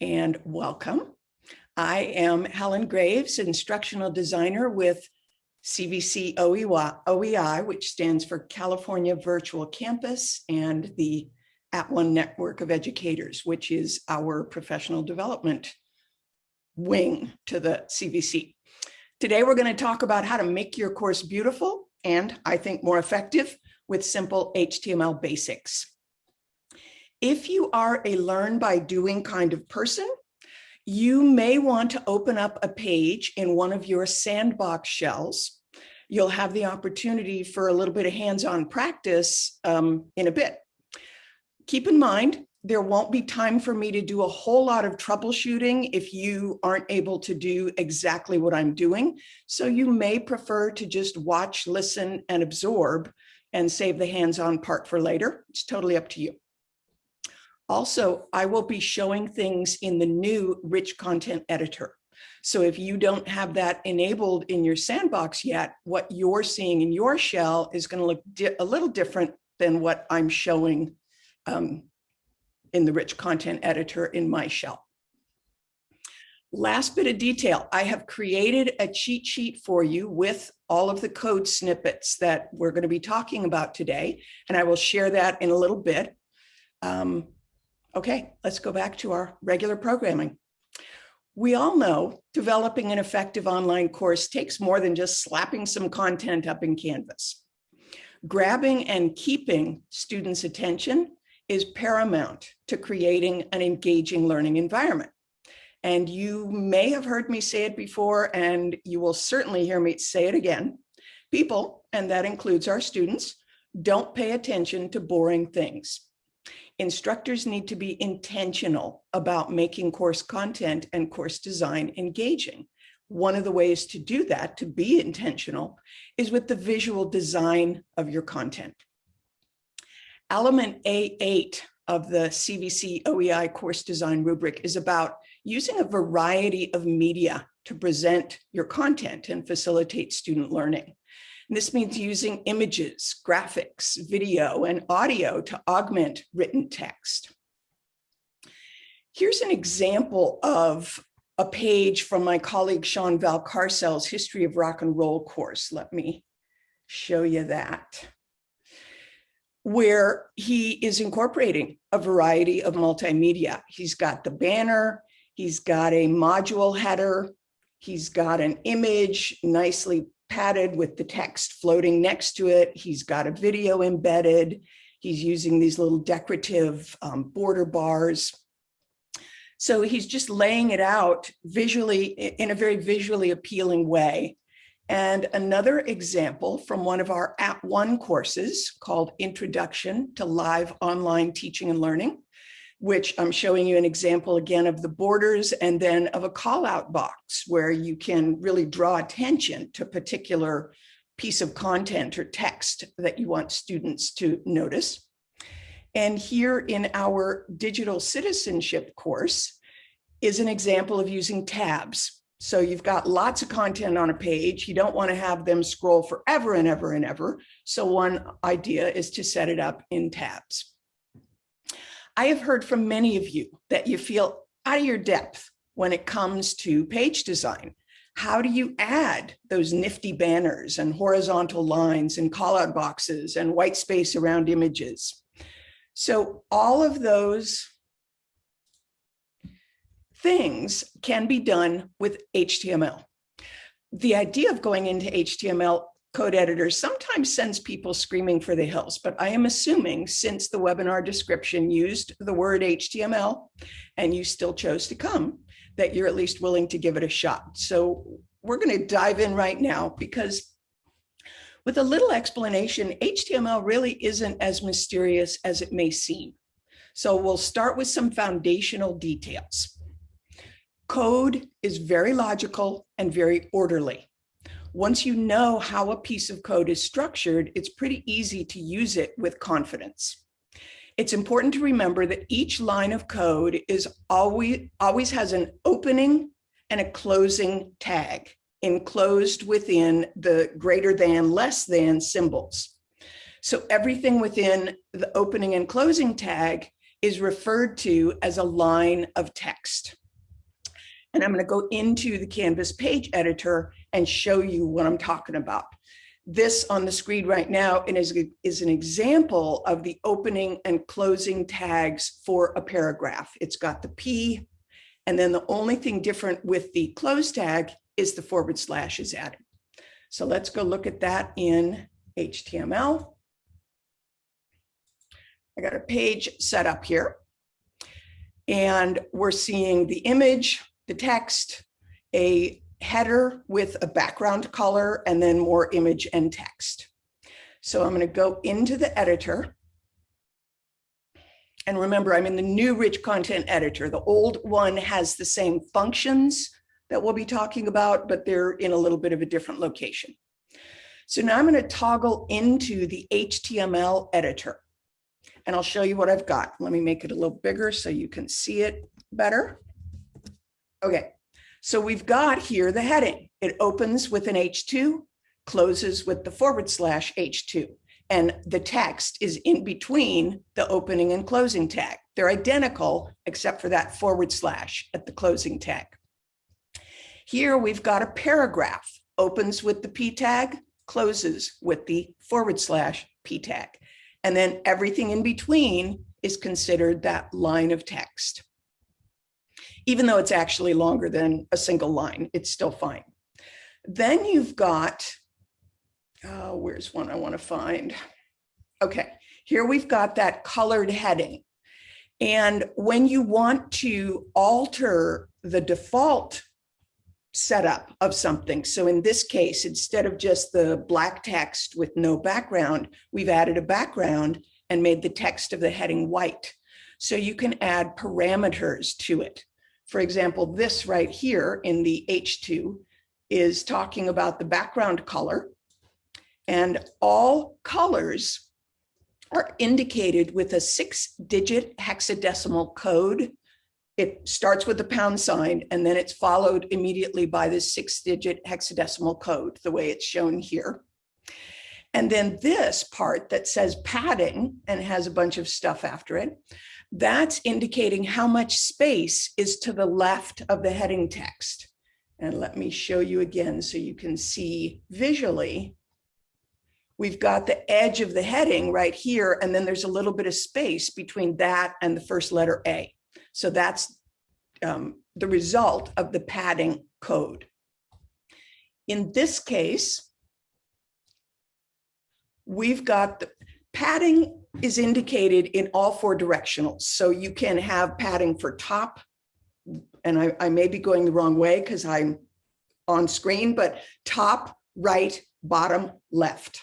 and welcome. I am Helen Graves, instructional designer with CVC OEI, which stands for California Virtual Campus and the @ONE Network of Educators, which is our professional development wing to the CVC. Today, we're going to talk about how to make your course beautiful and I think more effective with simple HTML basics. If you are a learn by doing kind of person, you may want to open up a page in one of your sandbox shells. You'll have the opportunity for a little bit of hands-on practice um, in a bit. Keep in mind, there won't be time for me to do a whole lot of troubleshooting if you aren't able to do exactly what I'm doing. So you may prefer to just watch, listen, and absorb and save the hands-on part for later. It's totally up to you. Also, I will be showing things in the new rich content editor. So if you don't have that enabled in your sandbox yet, what you're seeing in your shell is going to look a little different than what I'm showing um, in the rich content editor in my shell. Last bit of detail, I have created a cheat sheet for you with all of the code snippets that we're going to be talking about today, and I will share that in a little bit. Um, Okay, let's go back to our regular programming. We all know developing an effective online course takes more than just slapping some content up in Canvas. Grabbing and keeping students' attention is paramount to creating an engaging learning environment. And you may have heard me say it before, and you will certainly hear me say it again. People, and that includes our students, don't pay attention to boring things instructors need to be intentional about making course content and course design engaging. One of the ways to do that, to be intentional, is with the visual design of your content. Element A8 of the CVC OEI course design rubric is about using a variety of media to present your content and facilitate student learning. And this means using images, graphics, video, and audio to augment written text. Here's an example of a page from my colleague Sean Valcarcel's History of Rock and Roll course. Let me show you that where he is incorporating a variety of multimedia. He's got the banner, he's got a module header, he's got an image nicely padded with the text floating next to it. He's got a video embedded. He's using these little decorative um, border bars. So he's just laying it out visually in a very visually appealing way. And another example from one of our @ONE courses called Introduction to Live Online Teaching and Learning which I'm showing you an example again of the borders and then of a call out box where you can really draw attention to particular piece of content or text that you want students to notice. And here in our digital citizenship course is an example of using tabs. So you've got lots of content on a page. You don't want to have them scroll forever and ever and ever. So one idea is to set it up in tabs. I have heard from many of you that you feel out of your depth when it comes to page design. How do you add those nifty banners and horizontal lines and callout boxes and white space around images? So all of those things can be done with HTML. The idea of going into HTML code editor sometimes sends people screaming for the hills, but I am assuming since the webinar description used the word HTML and you still chose to come, that you're at least willing to give it a shot. So we're going to dive in right now because with a little explanation, HTML really isn't as mysterious as it may seem. So we'll start with some foundational details. Code is very logical and very orderly. Once you know how a piece of code is structured, it's pretty easy to use it with confidence. It's important to remember that each line of code is always, always has an opening and a closing tag enclosed within the greater than, less than symbols. So everything within the opening and closing tag is referred to as a line of text. And I'm going to go into the Canvas page editor and show you what I'm talking about. This on the screen right now is, is an example of the opening and closing tags for a paragraph. It's got the P, and then the only thing different with the close tag is the forward slash is added. So let's go look at that in HTML. I got a page set up here. And we're seeing the image, the text, a header with a background color, and then more image and text. So I'm going to go into the editor. And remember, I'm in the new rich content editor. The old one has the same functions that we'll be talking about, but they're in a little bit of a different location. So now I'm going to toggle into the HTML editor and I'll show you what I've got. Let me make it a little bigger so you can see it better. Okay, so we've got here the heading. It opens with an H2, closes with the forward slash H2, and the text is in between the opening and closing tag. They're identical except for that forward slash at the closing tag. Here we've got a paragraph, opens with the P tag, closes with the forward slash P tag. And then everything in between is considered that line of text even though it's actually longer than a single line, it's still fine. Then you've got, oh, where's one I want to find? Okay, here we've got that colored heading. And when you want to alter the default setup of something, so in this case, instead of just the black text with no background, we've added a background and made the text of the heading white. So you can add parameters to it. For example, this right here in the H2 is talking about the background color and all colors are indicated with a six digit hexadecimal code. It starts with the pound sign and then it's followed immediately by the six digit hexadecimal code, the way it's shown here. And then this part that says padding and has a bunch of stuff after it, that's indicating how much space is to the left of the heading text. And let me show you again so you can see visually. We've got the edge of the heading right here, and then there's a little bit of space between that and the first letter A. So that's um, the result of the padding code. In this case, we've got the padding is indicated in all four directionals. So you can have padding for top, and I, I may be going the wrong way because I'm on screen, but top, right, bottom, left.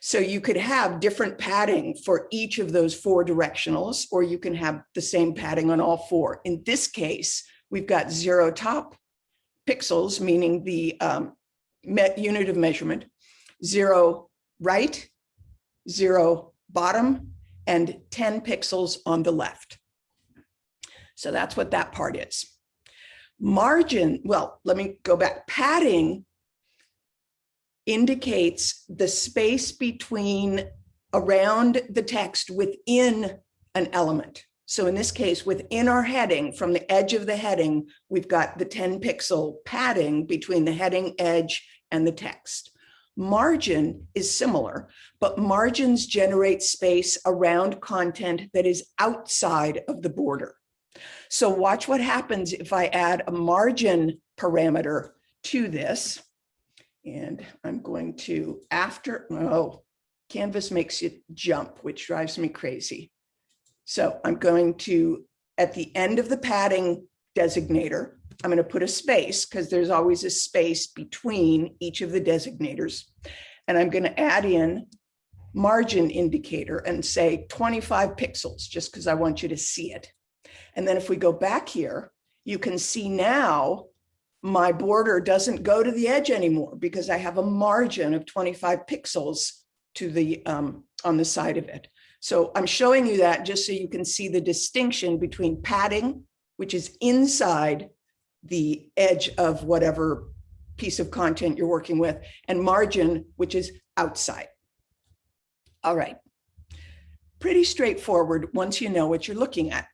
So you could have different padding for each of those four directionals, or you can have the same padding on all four. In this case, we've got zero top pixels, meaning the um, unit of measurement, zero right, zero bottom and 10 pixels on the left. So that's what that part is. Margin, well, let me go back. Padding indicates the space between around the text within an element. So in this case, within our heading, from the edge of the heading, we've got the 10 pixel padding between the heading edge and the text. Margin is similar, but margins generate space around content that is outside of the border. So watch what happens if I add a margin parameter to this. And I'm going to, after, oh, Canvas makes it jump, which drives me crazy. So I'm going to, at the end of the padding designator, I'm going to put a space because there's always a space between each of the designators. And I'm going to add in margin indicator and say 25 pixels, just because I want you to see it. And then if we go back here, you can see now my border doesn't go to the edge anymore because I have a margin of 25 pixels to the um, on the side of it. So I'm showing you that just so you can see the distinction between padding, which is inside the edge of whatever piece of content you're working with, and margin, which is outside. All right. Pretty straightforward once you know what you're looking at.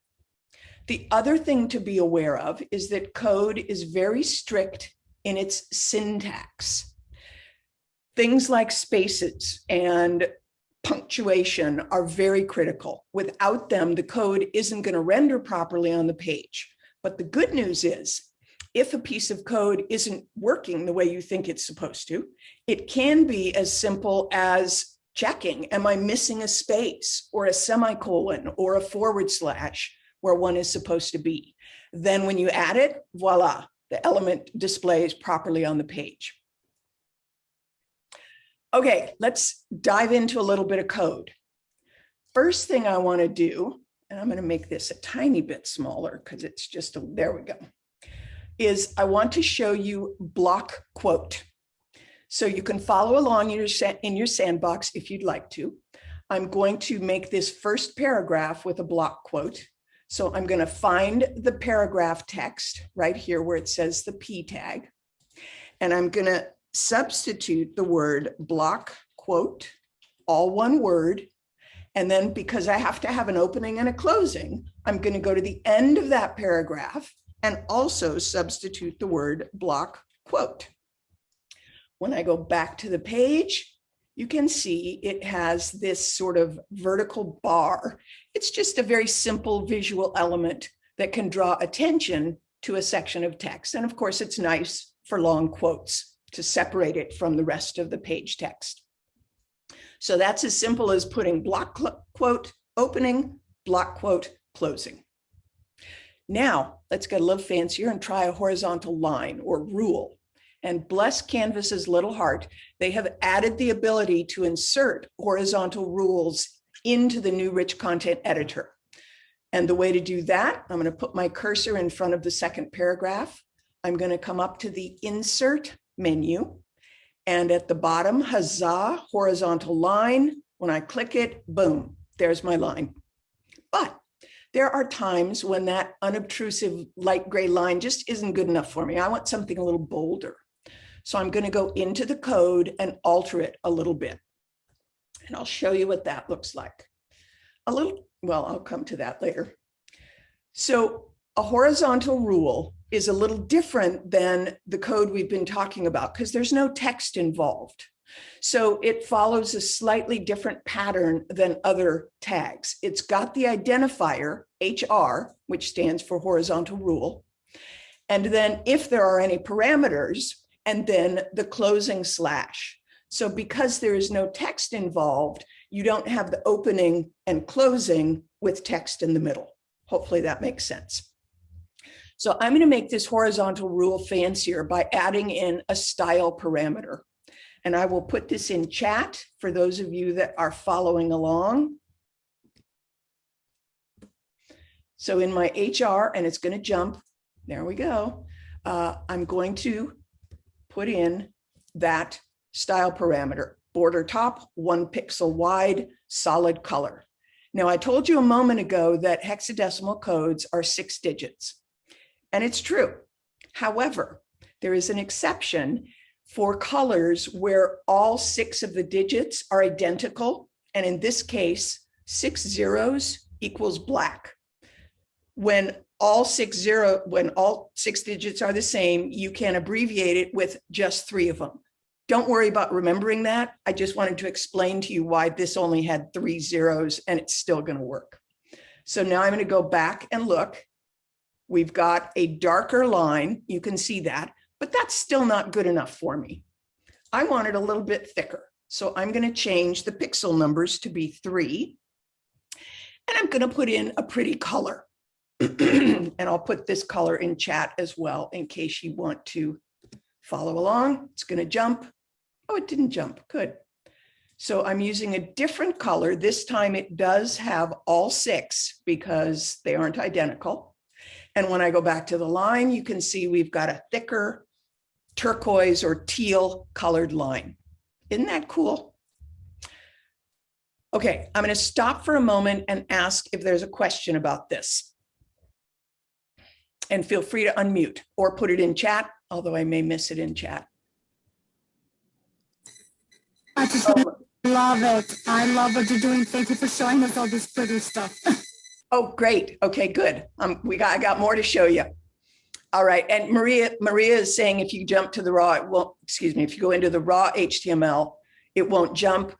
The other thing to be aware of is that code is very strict in its syntax. Things like spaces and punctuation are very critical. Without them, the code isn't going to render properly on the page. But the good news is, if a piece of code isn't working the way you think it's supposed to, it can be as simple as checking, am I missing a space or a semicolon or a forward slash where one is supposed to be? Then when you add it, voila, the element displays properly on the page. Okay, let's dive into a little bit of code. First thing I want to do, and I'm going to make this a tiny bit smaller because it's just, a, there we go, is I want to show you block quote. So you can follow along in your, in your sandbox if you'd like to. I'm going to make this first paragraph with a block quote. So I'm going to find the paragraph text right here where it says the P tag. And I'm going to substitute the word block quote, all one word. And then because I have to have an opening and a closing, I'm going to go to the end of that paragraph and also substitute the word block quote. When I go back to the page, you can see it has this sort of vertical bar. It's just a very simple visual element that can draw attention to a section of text. And of course, it's nice for long quotes to separate it from the rest of the page text. So that's as simple as putting block quote opening, block quote closing. Now let's get a little fancier and try a horizontal line or rule. And bless Canvas's little heart, they have added the ability to insert horizontal rules into the new rich content editor. And the way to do that, I'm going to put my cursor in front of the second paragraph. I'm going to come up to the insert menu. And at the bottom, huzzah, horizontal line. When I click it, boom, there's my line. But there are times when that unobtrusive light gray line just isn't good enough for me. I want something a little bolder. So I'm going to go into the code and alter it a little bit. And I'll show you what that looks like. A little, well, I'll come to that later. So a horizontal rule is a little different than the code we've been talking about because there's no text involved. So it follows a slightly different pattern than other tags. It's got the identifier HR, which stands for horizontal rule. And then if there are any parameters, and then the closing slash. So because there is no text involved, you don't have the opening and closing with text in the middle. Hopefully that makes sense. So I'm going to make this horizontal rule fancier by adding in a style parameter. And I will put this in chat for those of you that are following along. So in my HR, and it's going to jump, there we go. Uh, I'm going to put in that style parameter, border top, one pixel wide, solid color. Now, I told you a moment ago that hexadecimal codes are six digits. And it's true. However, there is an exception for colors where all six of the digits are identical. And in this case, six zeros equals black. When all six zero, when all six digits are the same, you can abbreviate it with just three of them. Don't worry about remembering that. I just wanted to explain to you why this only had three zeros and it's still going to work. So now I'm going to go back and look We've got a darker line. You can see that, but that's still not good enough for me. I want it a little bit thicker. So I'm going to change the pixel numbers to be three. And I'm going to put in a pretty color. and I'll put this color in chat as well in case you want to follow along. It's going to jump. Oh, it didn't jump. Good. So I'm using a different color. This time it does have all six because they aren't identical. And when I go back to the line, you can see we've got a thicker turquoise or teal colored line. Isn't that cool? Okay, I'm going to stop for a moment and ask if there's a question about this. And feel free to unmute or put it in chat, although I may miss it in chat. I just to love it. I love what you're doing. Thank you for showing us all this pretty stuff. Oh, great. Okay, good. Um, we got, I got more to show you. All right, and Maria, Maria is saying if you jump to the raw, it won't, excuse me, if you go into the raw HTML, it won't jump.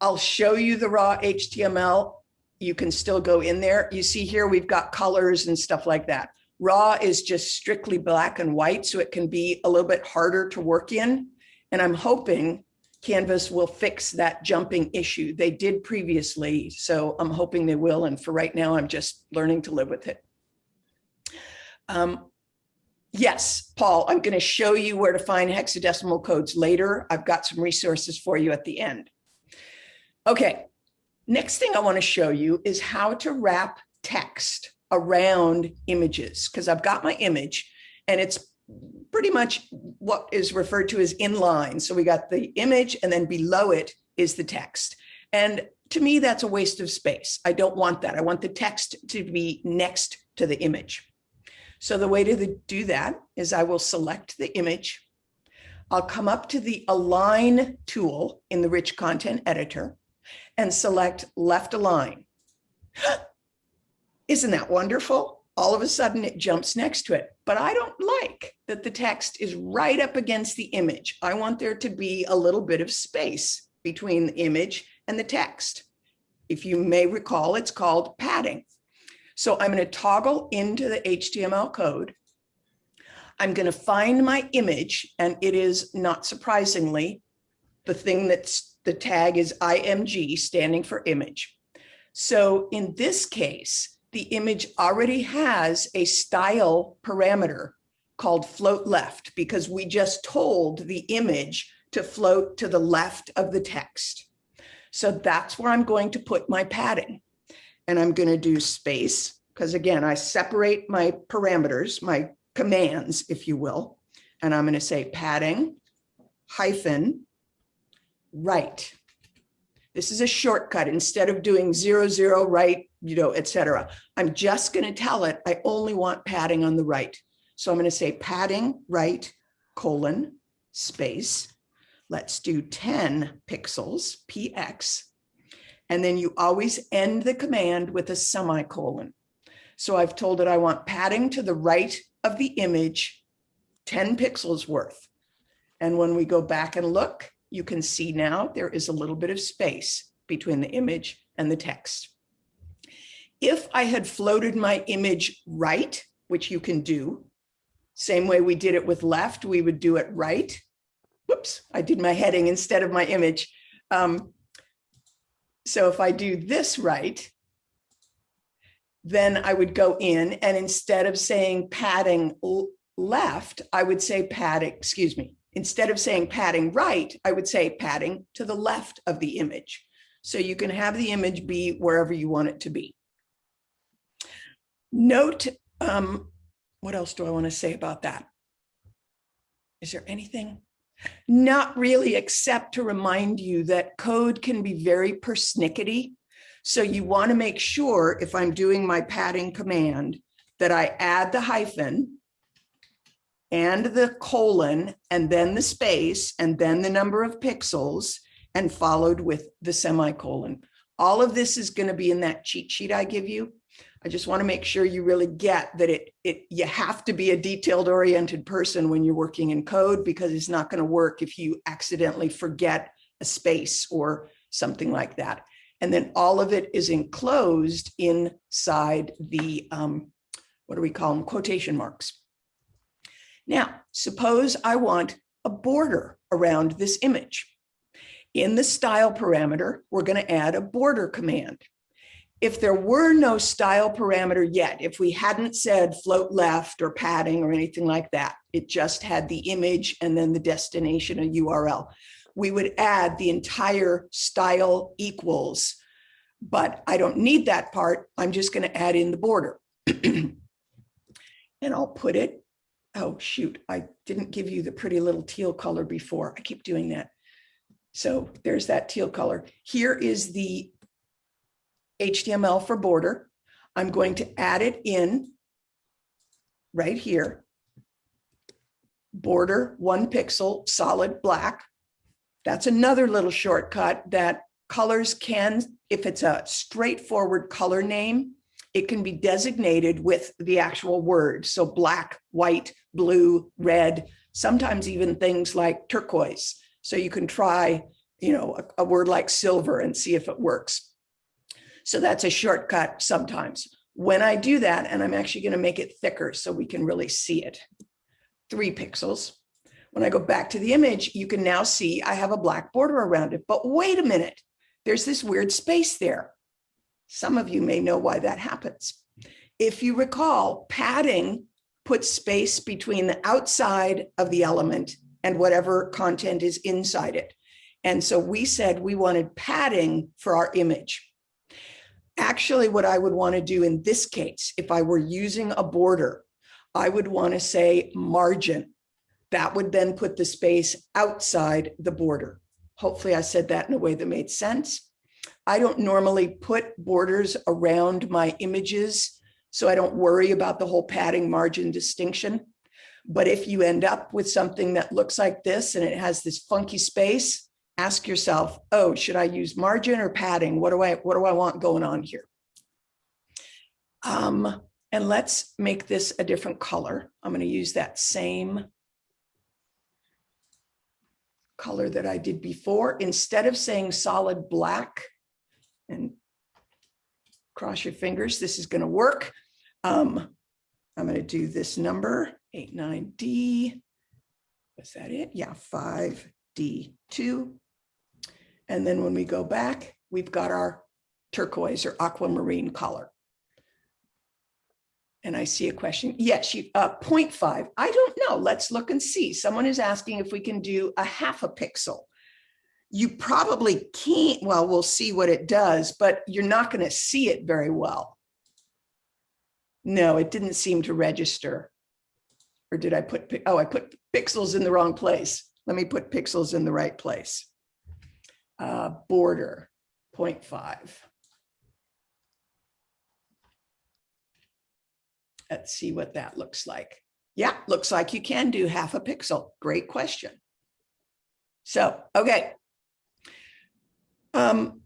I'll show you the raw HTML. You can still go in there. You see here, we've got colors and stuff like that. Raw is just strictly black and white, so it can be a little bit harder to work in. And I'm hoping Canvas will fix that jumping issue. They did previously, so I'm hoping they will. And for right now, I'm just learning to live with it. Um, yes, Paul, I'm going to show you where to find hexadecimal codes later. I've got some resources for you at the end. Okay, next thing I want to show you is how to wrap text around images because I've got my image and it's pretty much what is referred to as inline. So we got the image and then below it is the text. And to me, that's a waste of space. I don't want that. I want the text to be next to the image. So the way to do that is I will select the image. I'll come up to the align tool in the rich content editor and select left align. Isn't that wonderful? All of a sudden it jumps next to it, but I don't like that the text is right up against the image. I want there to be a little bit of space between the image and the text. If you may recall, it's called padding. So I'm going to toggle into the HTML code. I'm going to find my image, and it is not surprisingly the thing that's the tag is IMG standing for image. So in this case, the image already has a style parameter called float left because we just told the image to float to the left of the text. So that's where I'm going to put my padding and I'm going to do space because again, I separate my parameters, my commands, if you will, and I'm going to say padding hyphen right. This is a shortcut instead of doing zero, zero, right, you know, etc. I'm just going to tell it I only want padding on the right. So I'm going to say padding right colon space. Let's do 10 pixels, px, and then you always end the command with a semicolon. So I've told it I want padding to the right of the image, 10 pixels worth. And when we go back and look, you can see now there is a little bit of space between the image and the text. If I had floated my image right, which you can do, same way we did it with left, we would do it right. Whoops, I did my heading instead of my image. Um, so if I do this right, then I would go in and instead of saying padding left, I would say padding, excuse me, instead of saying padding right, I would say padding to the left of the image. So you can have the image be wherever you want it to be. Note um, what else do I want to say about that? Is there anything? Not really, except to remind you that code can be very persnickety. So you want to make sure if I'm doing my padding command that I add the hyphen and the colon and then the space and then the number of pixels and followed with the semicolon. All of this is going to be in that cheat sheet I give you. I just want to make sure you really get that it, it you have to be a detailed oriented person when you're working in code because it's not going to work if you accidentally forget a space or something like that. And then all of it is enclosed inside the, um, what do we call them, quotation marks. Now, suppose I want a border around this image. In the style parameter, we're going to add a border command if there were no style parameter yet, if we hadn't said float left or padding or anything like that, it just had the image and then the destination, a URL, we would add the entire style equals. But I don't need that part. I'm just going to add in the border. and I'll put it, oh, shoot, I didn't give you the pretty little teal color before. I keep doing that. So there's that teal color. Here is the HTML for border. I'm going to add it in right here. Border one pixel solid black. That's another little shortcut that colors can, if it's a straightforward color name, it can be designated with the actual word. So black, white, blue, red, sometimes even things like turquoise. So you can try, you know, a, a word like silver and see if it works. So that's a shortcut sometimes. When I do that, and I'm actually going to make it thicker so we can really see it, three pixels. When I go back to the image, you can now see I have a black border around it. But wait a minute, there's this weird space there. Some of you may know why that happens. If you recall, padding puts space between the outside of the element and whatever content is inside it. And so we said we wanted padding for our image. Actually, what I would want to do in this case, if I were using a border, I would want to say margin. That would then put the space outside the border. Hopefully I said that in a way that made sense. I don't normally put borders around my images, so I don't worry about the whole padding margin distinction. But if you end up with something that looks like this and it has this funky space, ask yourself, oh, should I use margin or padding? What do I, what do I want going on here? Um, and let's make this a different color. I'm going to use that same color that I did before. Instead of saying solid black and cross your fingers, this is going to work. Um, I'm going to do this number 89D. Was that it? Yeah, 5D2. And then when we go back, we've got our turquoise or aquamarine color. And I see a question. Yes, you, uh, 0.5. I don't know. Let's look and see. Someone is asking if we can do a half a pixel. You probably can't. Well, we'll see what it does, but you're not going to see it very well. No, it didn't seem to register. Or did I put, oh, I put pixels in the wrong place. Let me put pixels in the right place. Uh, border 0.5. Let's see what that looks like. Yeah, looks like you can do half a pixel. Great question. So, okay. Um,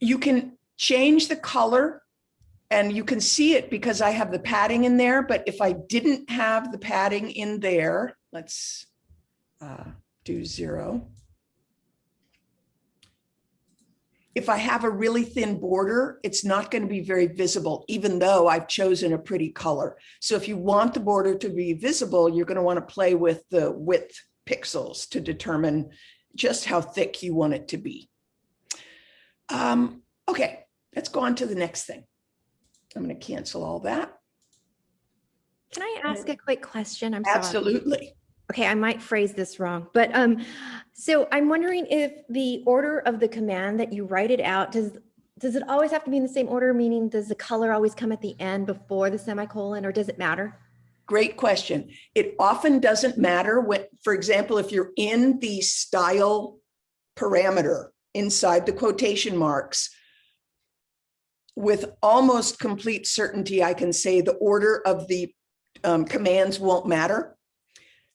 you can change the color and you can see it because I have the padding in there. But if I didn't have the padding in there, let's uh, do zero. If I have a really thin border, it's not going to be very visible, even though I've chosen a pretty color. So if you want the border to be visible, you're going to want to play with the width pixels to determine just how thick you want it to be. Um, okay, let's go on to the next thing. I'm going to cancel all that. Can I ask a quick question? I'm sorry. Okay, I might phrase this wrong, but um, so I'm wondering if the order of the command that you write it out, does does it always have to be in the same order? Meaning, does the color always come at the end before the semicolon, or does it matter? Great question. It often doesn't matter when, for example, if you're in the style parameter inside the quotation marks, with almost complete certainty, I can say the order of the um, commands won't matter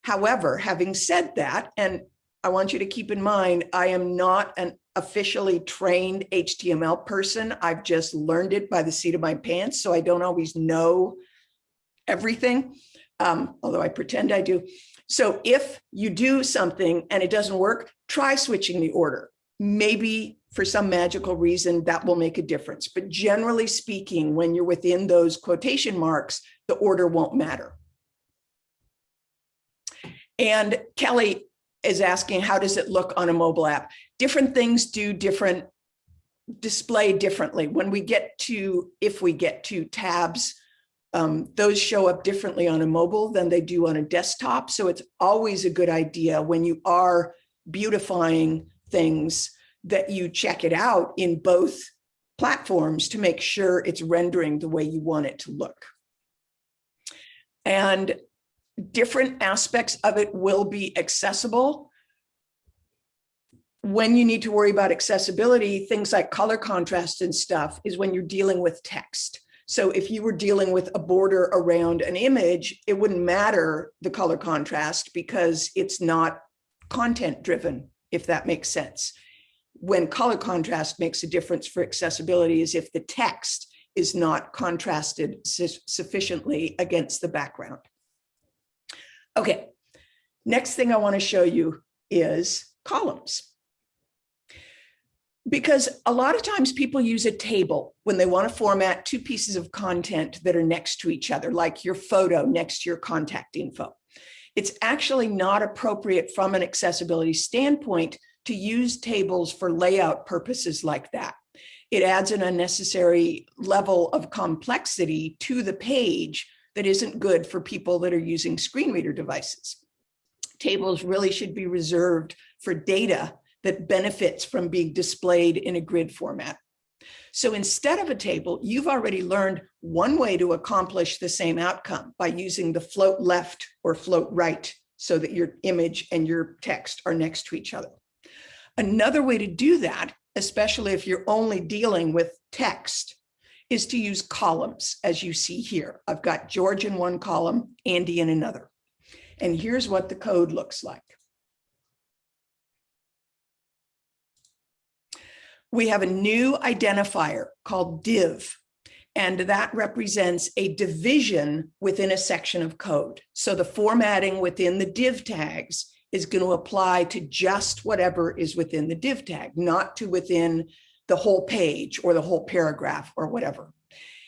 However, having said that, and I want you to keep in mind, I am not an officially trained HTML person. I've just learned it by the seat of my pants. So I don't always know everything, um, although I pretend I do. So if you do something and it doesn't work, try switching the order. Maybe for some magical reason that will make a difference. But generally speaking, when you're within those quotation marks, the order won't matter. And Kelly is asking, how does it look on a mobile app? Different things do different, display differently. When we get to, if we get to tabs, um, those show up differently on a mobile than they do on a desktop. So it's always a good idea when you are beautifying things that you check it out in both platforms to make sure it's rendering the way you want it to look. And different aspects of it will be accessible. When you need to worry about accessibility, things like color contrast and stuff is when you're dealing with text. So if you were dealing with a border around an image, it wouldn't matter the color contrast because it's not content driven, if that makes sense. When color contrast makes a difference for accessibility is if the text is not contrasted su- sufficiently against the background. Okay, next thing I want to show you is columns. Because a lot of times people use a table when they want to format two pieces of content that are next to each other, like your photo next to your contact info. It's actually not appropriate from an accessibility standpoint to use tables for layout purposes like that. It adds an unnecessary level of complexity to the page that isn't good for people that are using screen reader devices. Tables really should be reserved for data that benefits from being displayed in a grid format. So instead of a table, you've already learned one way to accomplish the same outcome by using the float left or float right so that your image and your text are next to each other. Another way to do that, especially if you're only dealing with text, is to use columns as you see here. I've got George in one column, Andy in another. And here's what the code looks like. we have a new identifier called div, and that represents a division within a section of code. So the formatting within the div tags is going to apply to just whatever is within the div tag, not to within the whole page or the whole paragraph or whatever.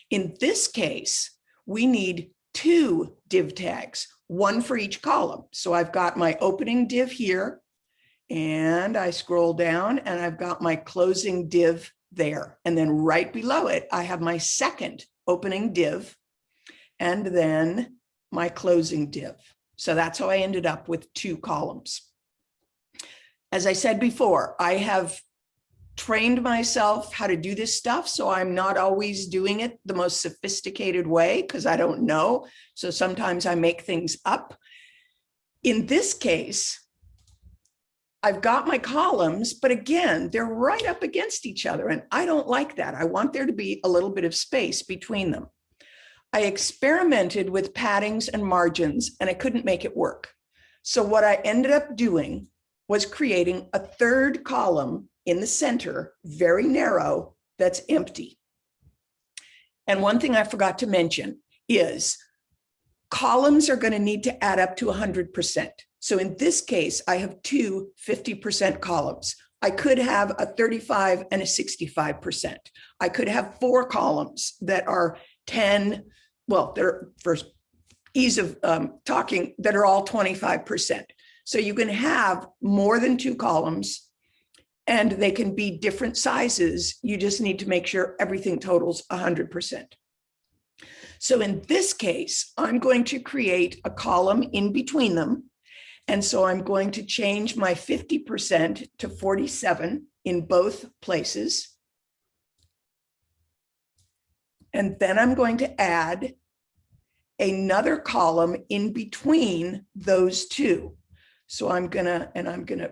In this case, we need two div tags, one for each column. So I've got my opening div here and I scroll down and I've got my closing div there. And then right below it, I have my second opening div and then my closing div. So that's how I ended up with two columns. As I said before, I have trained myself how to do this stuff. So I'm not always doing it the most sophisticated way because I don't know. So sometimes I make things up. In this case, I've got my columns, but again, they're right up against each other. And I don't like that. I want there to be a little bit of space between them. I experimented with paddings and margins and I couldn't make it work. So what I ended up doing was creating a third column in the center, very narrow, that's empty. And one thing I forgot to mention is columns are going to need to add up to 100%. So in this case, I have two 50% columns. I could have a 35 and a 65%. I could have four columns that are 10, well, they're for ease of um, talking, that are all 25%. So you can have more than two columns and they can be different sizes. You just need to make sure everything totals 100%. So in this case, I'm going to create a column in between them and so I'm going to change my 50% to 47 in both places. And then I'm going to add another column in between those two. So I'm gonna, and I'm gonna,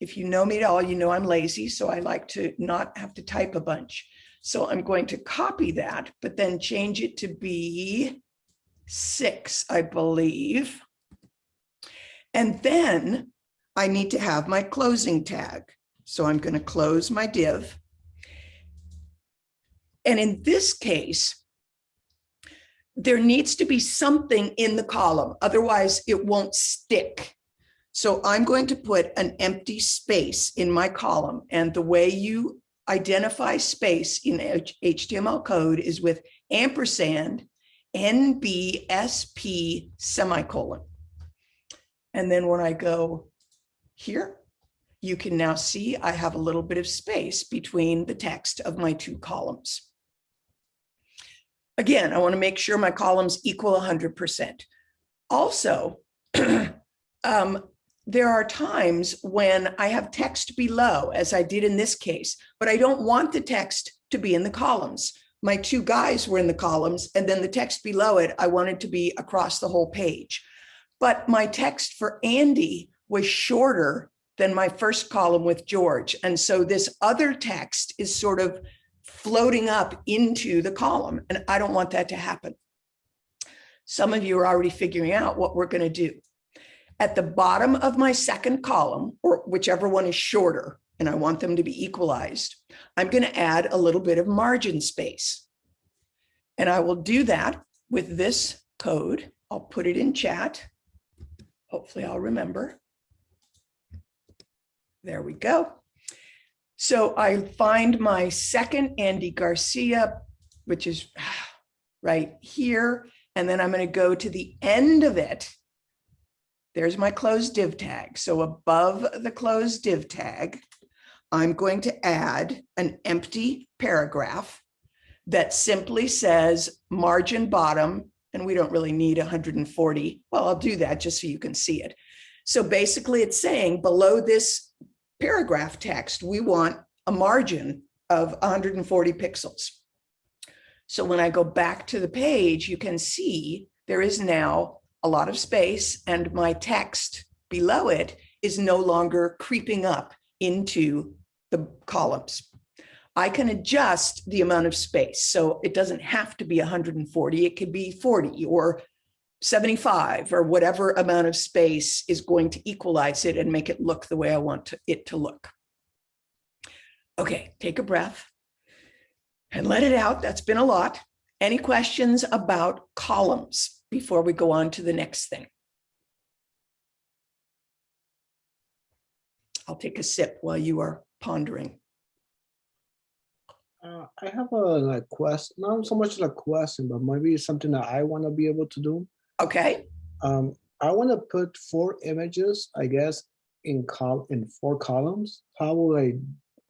if you know me at all, you know I'm lazy, so I like to not have to type a bunch. So I'm going to copy that, but then change it to be six, I believe. And then I need to have my closing tag. So I'm going to close my div. And in this case, there needs to be something in the column, otherwise it won't stick. So I'm going to put an empty space in my column. And the way you identify space in HTML code is with ampersand NBSP semicolon. And then when I go here, you can now see I have a little bit of space between the text of my two columns. Again, I want to make sure my columns equal 100%. Also, um, there are times when I have text below, as I did in this case, but I don't want the text to be in the columns. My two guys were in the columns, and then the text below it, I wanted to be across the whole page. But my text for Andy was shorter than my first column with George. And so this other text is sort of floating up into the column. And I don't want that to happen. Some of you are already figuring out what we're going to do. At the bottom of my second column, or whichever one is shorter, and I want them to be equalized, I'm going to add a little bit of margin space. And I will do that with this code. I'll put it in chat. Hopefully I'll remember. There we go. So I find my second Andy Garcia, which is right here. And then I'm going to go to the end of it. There's my closed div tag. So above the closed div tag, I'm going to add an empty paragraph that simply says margin bottom, and we don't really need 140. Well, I'll do that just so you can see it. So basically it's saying below this paragraph text, we want a margin of 140 pixels. So when I go back to the page, you can see there is now a lot of space and my text below it is no longer creeping up into the columns. I can adjust the amount of space. So it doesn't have to be 140, it could be 40 or 75 or whatever amount of space is going to equalize it and make it look the way I want to, it to look. Okay, take a breath and let it out. That's been a lot. Any questions about columns before we go on to the next thing? I'll take a sip while you are pondering. Uh, I have a like quest, not so much like question, but maybe it's something that I want to be able to do. Okay, Um, I want to put four images, I guess, in col in four columns. How will I?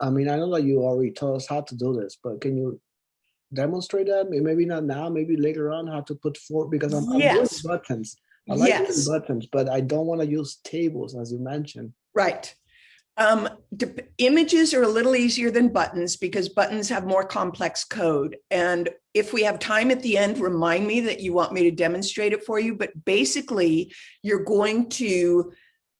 I mean, I know that you already told us how to do this, but can you demonstrate that? Maybe not now, maybe later on, how to put four because I'm, I'm Yes. buttons. I like Yes. buttons, but I don't want to use tables, as you mentioned. right. Um, images are a little easier than buttons because buttons have more complex code. And if we have time at the end, remind me that you want me to demonstrate it for you. But basically, you're going to,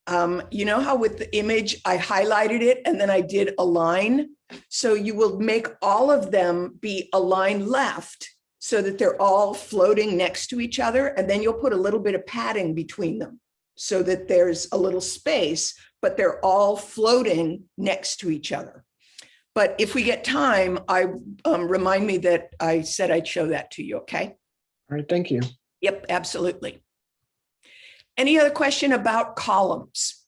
um, you know how with the image, I highlighted it and then I did a line. So you will make all of them be aligned left so that they're all floating next to each other. And then you'll put a little bit of padding between them so that there's a little space, but they're all floating next to each other. But if we get time, I um, remind me that I said I'd show that to you, okay? All right, thank you. Yep, absolutely. Any other question about columns?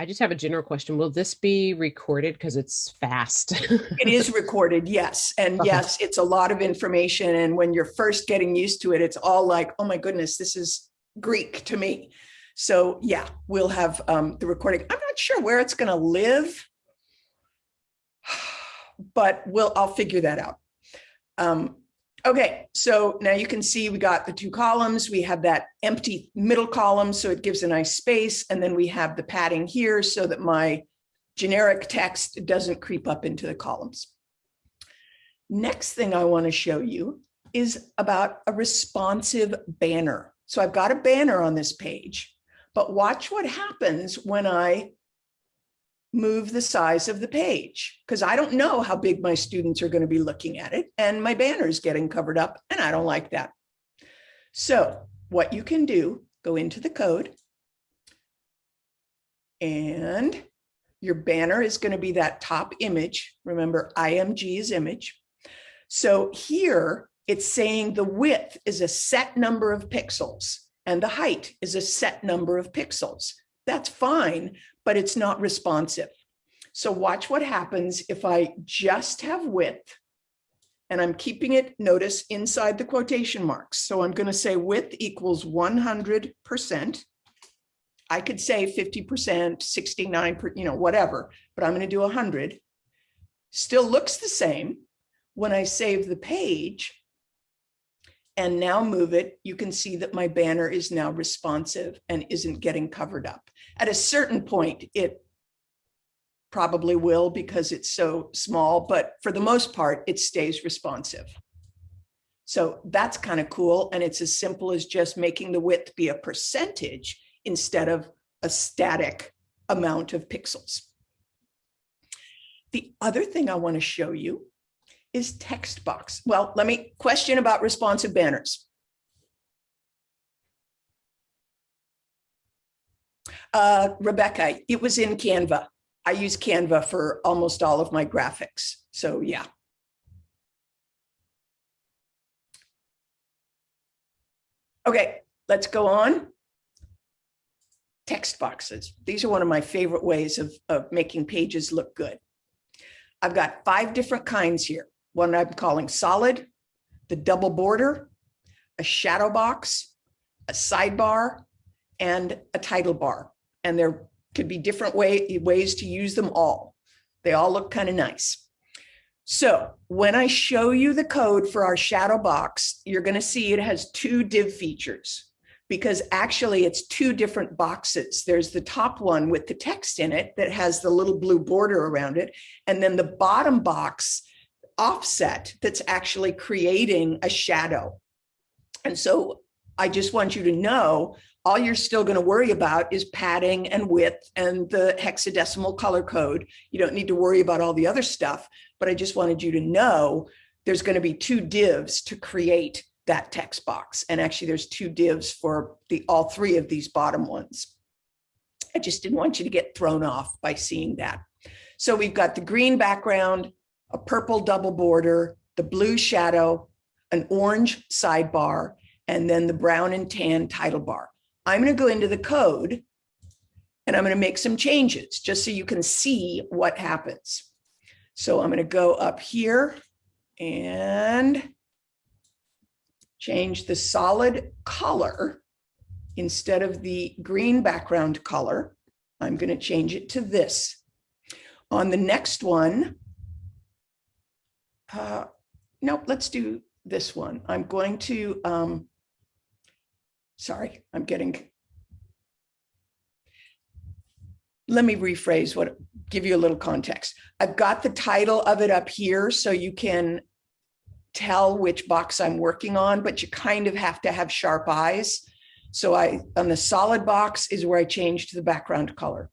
I just have a general question. Will this be recorded? Because it's fast. It is recorded, yes. And yes, it's a lot of information. And when you're first getting used to it, it's all like, oh my goodness, this is Greek to me. So yeah, we'll have um, the recording. I'm not sure where it's going to live, but we'll, I'll figure that out. Um, okay, so now you can see we got the two columns. We have that empty middle column, so it gives a nice space. And then we have the padding here so that my generic text doesn't creep up into the columns. Next thing I want to show you is about a responsive banner. So I've got a banner on this page, but watch what happens when I move the size of the page, because I don't know how big my students are going to be looking at it, and my banner is getting covered up, and I don't like that. So what you can do, go into the code, and your banner is going to be that top image. Remember, IMG is image. So here it's saying the width is a set number of pixels and the height is a set number of pixels. That's fine, but it's not responsive. So watch what happens if I just have width and I'm keeping it, notice, inside the quotation marks. So I'm going to say width equals 100%. I could say 50%, 69, per- you know, whatever, but I'm going to do 100. Still looks the same. When I save the page and now move it, you can see that my banner is now responsive and isn't getting covered up. At a certain point, it probably will because it's so small, but for the most part, it stays responsive. So that's kind of cool. And it's as simple as just making the width be a percentage instead of a static amount of pixels. The other thing I want to show you is text box. Well, let me question about responsive banners. Uh, Rebecca, it was in Canva. I use Canva for almost all of my graphics. So yeah. Okay, let's go on. Text boxes. These are one of my favorite ways of, of making pages look good. I've got five different kinds here. One I'm calling solid, the double border, a shadow box, a sidebar, and a title bar. And there could be different way, ways to use them all. They all look kind of nice. So when I show you the code for our shadow box, you're going to see it has two div features because actually it's two different boxes. There's the top one with the text in it that has the little blue border around it. And then the bottom box offset that's actually creating a shadow. And so I just want you to know all you're still going to worry about is padding and width and the hexadecimal color code. You don't need to worry about all the other stuff, but I just wanted you to know there's going to be two divs to create that text box. And actually there's two divs for the all three of these bottom ones. I just didn't want you to get thrown off by seeing that. So we've got the green background, a purple double border, the blue shadow, an orange sidebar, and then the brown and tan title bar. I'm going to go into the code and I'm going to make some changes just so you can see what happens. So I'm going to go up here and change the solid color instead of the green background color. I'm going to change it to this. On the next one, uh, nope, let's do this one. I'm going to, um, sorry, I'm getting, let me rephrase what, give you a little context. I've got the title of it up here so you can tell which box I'm working on, but you kind of have to have sharp eyes. So I, on the solid box is where I changed the background color.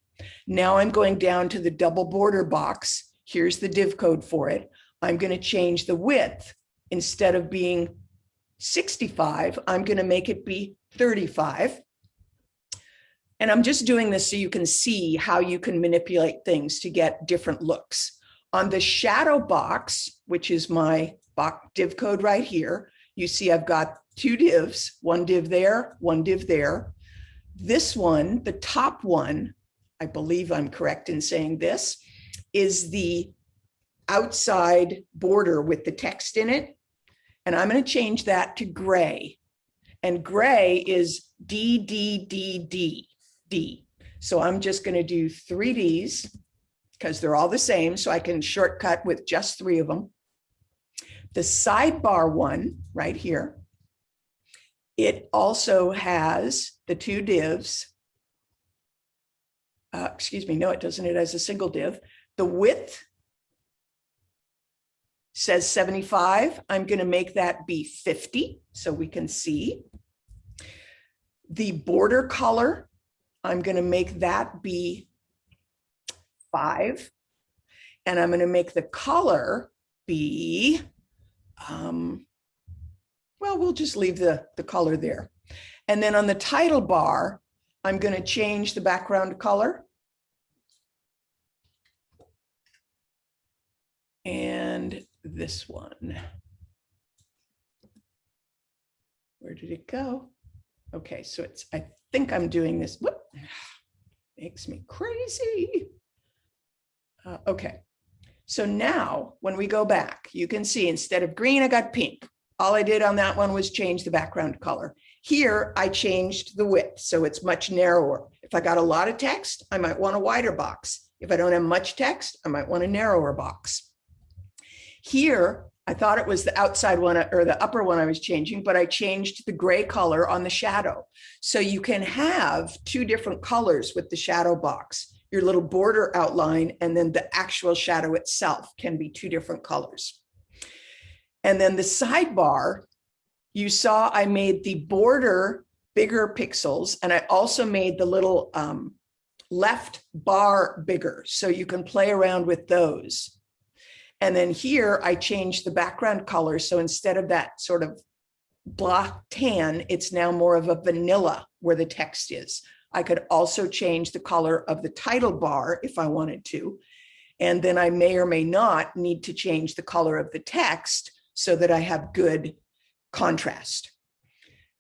Now I'm going down to the double border box. Here's the div code for it. I'm going to change the width. Instead of being 65, I'm going to make it be 35. And I'm just doing this so you can see how you can manipulate things to get different looks. On the shadow box, which is my div code right here, you see I've got two divs, one div there, one div there. This one, the top one, I believe I'm correct in saying this, is the outside border with the text in it. And I'm going to change that to gray. And gray is D, D, D, D, D. So I'm just going to do three Ds because they're all the same. So I can shortcut with just three of them. The sidebar one right here, it also has the two divs. Uh, excuse me, no, it doesn't. It has a single div. The width says 75. I'm going to make that be 50 so we can see. The border color, I'm going to make that be five. And I'm going to make the color be, um, well, we'll just leave the, the color there. And then on the title bar, I'm going to change the background color. And this one. Where did it go? Okay, so it's, I think I'm doing this. Whoop, makes me crazy. Uh, okay, so now when we go back, you can see instead of green, I got pink. All I did on that one was change the background color. Here, I changed the width, so it's much narrower. If I got a lot of text, I might want a wider box. If I don't have much text, I might want a narrower box. Here, I thought it was the outside one or the upper one I was changing, but I changed the gray color on the shadow. So you can have two different colors with the shadow box. Your little border outline and then the actual shadow itself can be two different colors. And then the sidebar, you saw I made the border bigger pixels and I also made the little um, left bar bigger so you can play around with those. And then here I changed the background color. So instead of that sort of black tan, it's now more of a vanilla where the text is. I could also change the color of the title bar if I wanted to. And then I may or may not need to change the color of the text so that I have good contrast.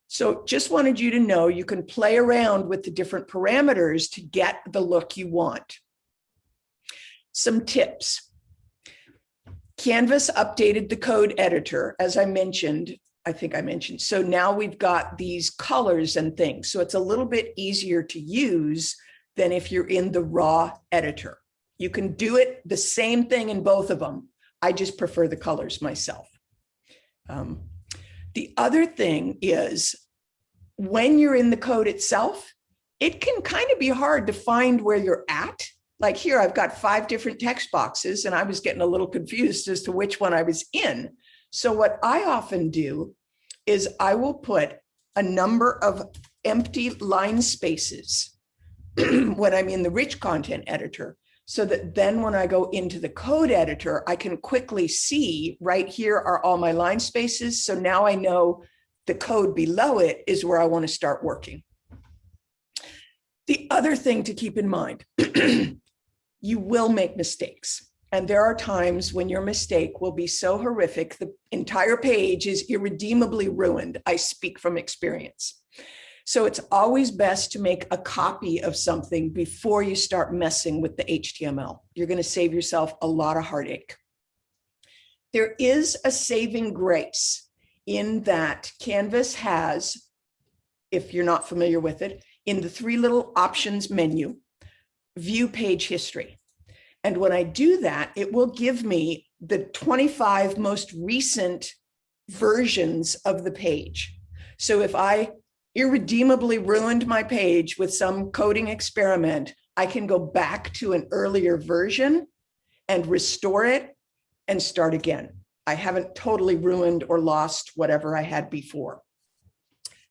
So just wanted you to know you can play around with the different parameters to get the look you want. Some tips. Canvas updated the code editor, as I mentioned, I think I mentioned. So now we've got these colors and things. So it's a little bit easier to use than if you're in the raw editor. You can do it the same thing in both of them. I just prefer the colors myself. Um, the other thing is when you're in the code itself, it can kind of be hard to find where you're at. Like here, I've got five different text boxes and I was getting a little confused as to which one I was in. So what I often do is I will put a number of empty line spaces when I'm in the rich content editor so that then when I go into the code editor, I can quickly see right here are all my line spaces. So now I know the code below it is where I want to start working. The other thing to keep in mind, you will make mistakes. And there are times when your mistake will be so horrific, the entire page is irredeemably ruined. I speak from experience. So it's always best to make a copy of something before you start messing with the HTML. You're going to save yourself a lot of heartache. There is a saving grace in that Canvas has, if you're not familiar with it, in the three little options menu, view page history. And when I do that, it will give me the 25 most recent versions of the page. So if I irredeemably ruined my page with some coding experiment, I can go back to an earlier version and restore it and start again. I haven't totally ruined or lost whatever I had before.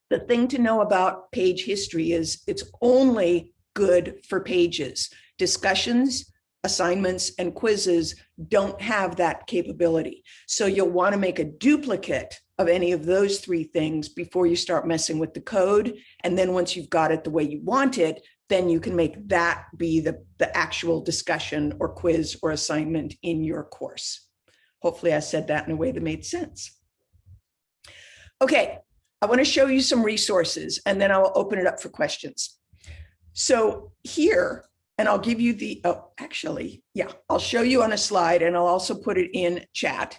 The thing to know about page history is it's only good for pages. Discussions, assignments, and quizzes don't have that capability. So you'll want to make a duplicate of any of those three things before you start messing with the code. And then once you've got it the way you want it, then you can make that be the, the actual discussion or quiz or assignment in your course. Hopefully I said that in a way that made sense. Okay, I want to show you some resources and then I'll open it up for questions. So here, and I'll give you the, oh, actually, yeah, I'll show you on a slide and I'll also put it in chat.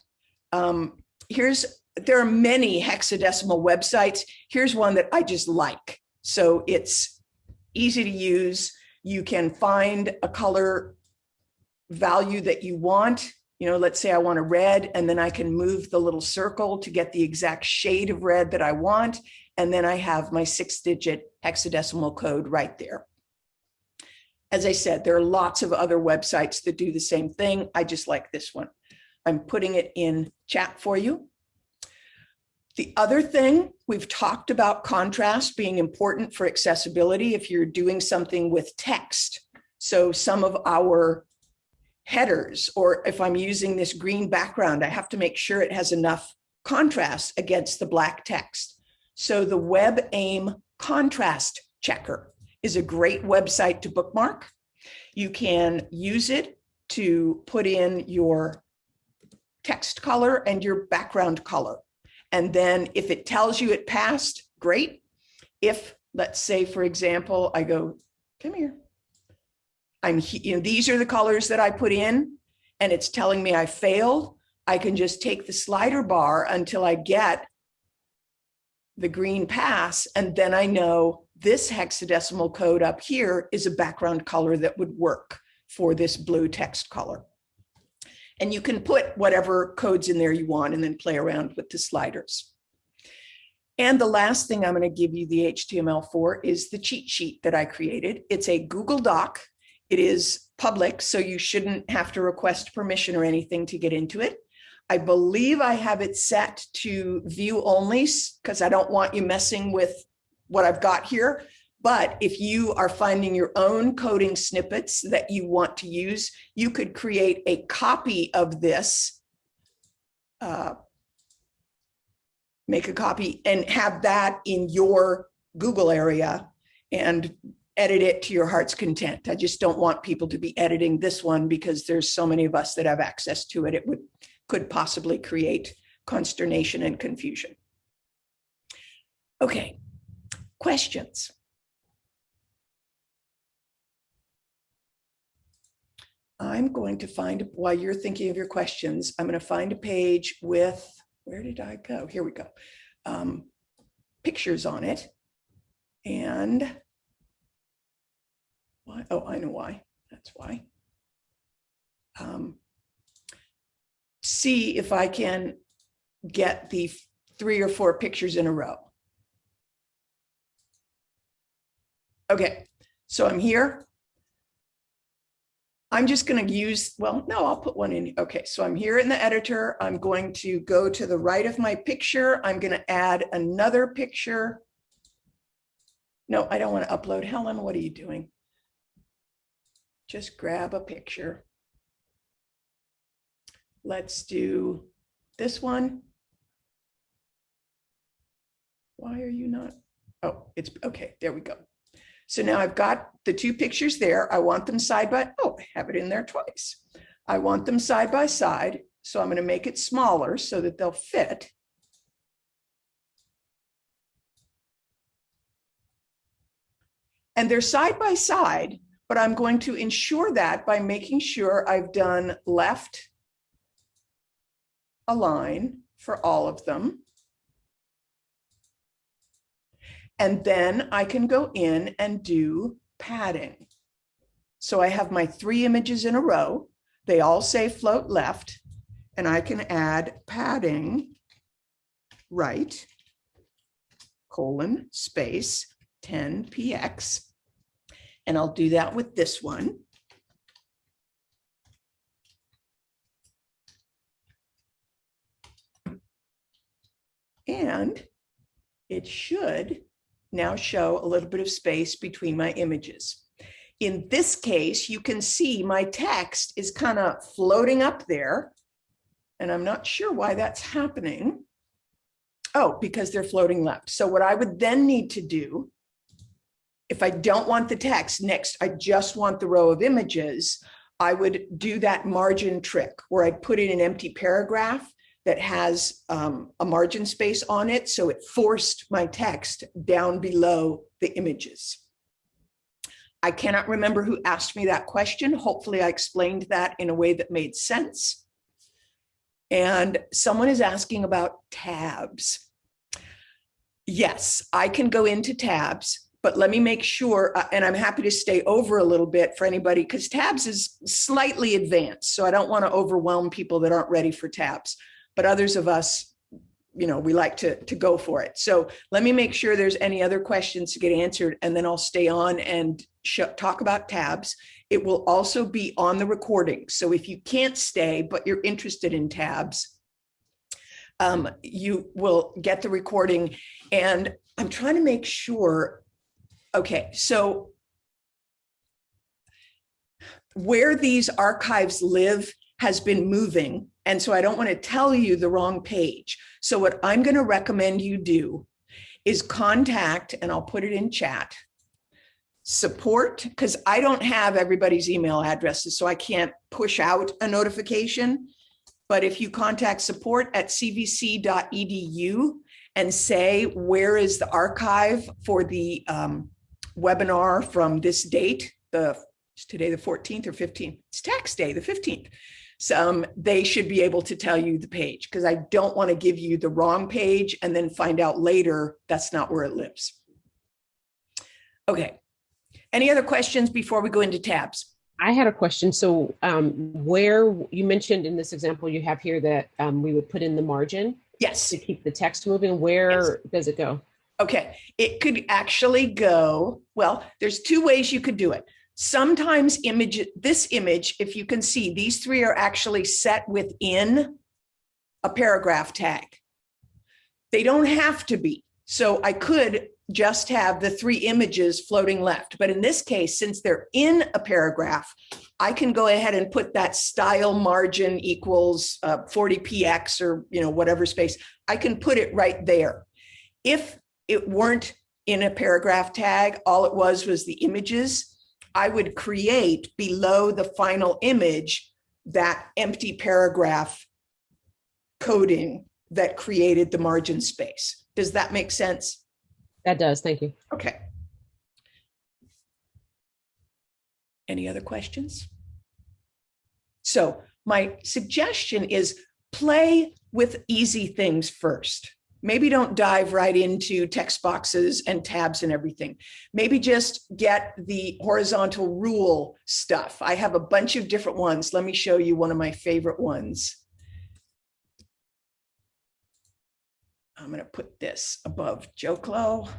Um, here's there are many hexadecimal websites. Here's one that I just like. So it's easy to use. You can find a color value that you want. You know, let's say I want a red and then I can move the little circle to get the exact shade of red that I want. And then I have my six digit hexadecimal code right there. As I said, there are lots of other websites that do the same thing. I just like this one. I'm putting it in chat for you. The other thing, we've talked about contrast being important for accessibility if you're doing something with text. So some of our headers, or if I'm using this green background, I have to make sure it has enough contrast against the black text. So the WebAIM contrast checker is a great website to bookmark. You can use it to put in your text color and your background color. And then if it tells you it passed, great. If let's say, for example, I go, come here. I'm, you know, these are the colors that I put in and it's telling me I failed. I can just take the slider bar until I get the green pass. And then I know this hexadecimal code up here is a background color that would work for this blue text color. And you can put whatever codes in there you want and then play around with the sliders. And the last thing I'm going to give you the HTML for is the cheat sheet that I created. It's a Google Doc. It is public, so you shouldn't have to request permission or anything to get into it. I believe I have it set to view only because I don't want you messing with what I've got here. But if you are finding your own coding snippets that you want to use, you could create a copy of this, uh, make a copy and have that in your Google area and edit it to your heart's content. I just don't want people to be editing this one because there's so many of us that have access to it. It would, could possibly create consternation and confusion. Okay, questions? I'm going to find, while you're thinking of your questions, I'm going to find a page with, where did I go? Here we go. Um, pictures on it. And why? Oh, I know why. That's why. Um, see if I can get the three or four pictures in a row. Okay, so I'm here. I'm just going to use, well, no, I'll put one in. Okay, so I'm here in the editor. I'm going to go to the right of my picture. I'm going to add another picture. No, I don't want to upload. Helen, what are you doing? Just grab a picture. Let's do this one. Why are you not? Oh, it's okay. There we go. So now I've got the two pictures there. I want them side by, oh, I have it in there twice. I want them side by side. So I'm going to make it smaller so that they'll fit. And they're side by side, but I'm going to ensure that by making sure I've done left align for all of them. And then I can go in and do padding. So I have my three images in a row. They all say float left, and I can add padding right, colon, space, 10 px. And I'll do that with this one. And it should now show a little bit of space between my images. In this case, you can see my text is kind of floating up there. And I'm not sure why that's happening. Oh, because they're floating left. So what I would then need to do, if I don't want the text next, I just want the row of images, I would do that margin trick where I'd put in an empty paragraph that has um, a margin space on it. So it forced my text down below the images. I cannot remember who asked me that question. Hopefully I explained that in a way that made sense. And someone is asking about tabs. Yes, I can go into tabs, but let me make sure, uh, and I'm happy to stay over a little bit for anybody because tabs is slightly advanced. So I don't want to overwhelm people that aren't ready for tabs, but others of us, you know, we like to, to go for it. So let me make sure there's any other questions to get answered and then I'll stay on and talk about tabs. It will also be on the recording. So if you can't stay, but you're interested in tabs, um, you will get the recording. And I'm trying to make sure, okay, so where these archives live has been moving. And so I don't want to tell you the wrong page. So what I'm going to recommend you do is contact, and I'll put it in chat, support, because I don't have everybody's email addresses, so I can't push out a notification. But if you contact support at cvc.edu and say, where is the archive for the um, webinar from this date, the today the 14th or 15th, it's tax day, the 15th. So um, they should be able to tell you the page because I don't want to give you the wrong page and then find out later that's not where it lives. Okay, any other questions before we go into tabs? I had a question. So um, where you mentioned in this example you have here that um, we would put in the margin Yes. to keep the text moving. Where does it go? Okay, it could actually go, well, there's two ways you could do it. Sometimes image, this image, if you can see, these three are actually set within a paragraph tag. They don't have to be. So I could just have the three images floating left. But in this case, since they're in a paragraph, I can go ahead and put that style margin equals uh, 40px or you know whatever space. I can put it right there. If it weren't in a paragraph tag. All it was was the images. I would create below the final image that empty paragraph coding that created the margin space. Does that make sense? That does, thank you. Okay. Any other questions? So my suggestion is play with easy things first. Maybe don't dive right into text boxes and tabs and everything. Maybe just get the horizontal rule stuff. I have a bunch of different ones. Let me show you one of my favorite ones. I'm going to put this above Joklo.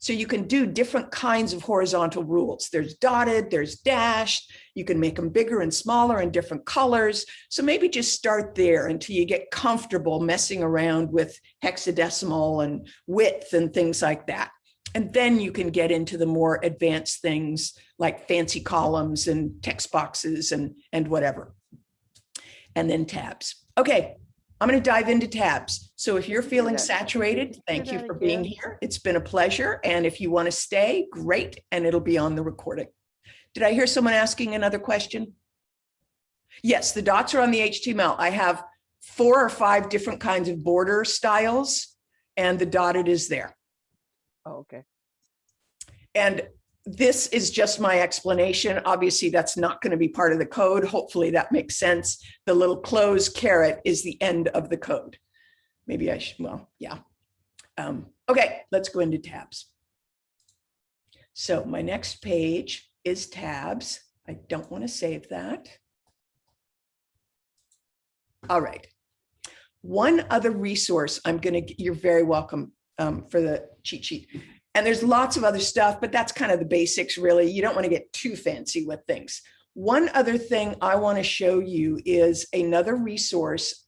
So you can do different kinds of horizontal rules. There's dotted, there's dashed. You can make them bigger and smaller and different colors. So maybe just start there until you get comfortable messing around with hexadecimal and width and things like that. And then you can get into the more advanced things like fancy columns and text boxes and, and whatever. And then tabs. Okay, I'm going to dive into tabs. So if you're feeling saturated, thank you for being here. It's been a pleasure. And if you want to stay, great. And it'll be on the recording. Did I hear someone asking another question? Yes, the dots are on the HTML. I have four or five different kinds of border styles and the dotted is there. Oh, okay. And this is just my explanation. Obviously, that's not going to be part of the code. Hopefully that makes sense. The little close caret is the end of the code. Maybe I should, well, yeah. Um, okay, let's go into tabs. So my next page is tabs. I don't want to save that. All right. One other resource I'm going to, you're very welcome um, for the cheat sheet. And there's lots of other stuff, but that's kind of the basics, really. You don't want to get too fancy with things. One other thing I want to show you is another resource,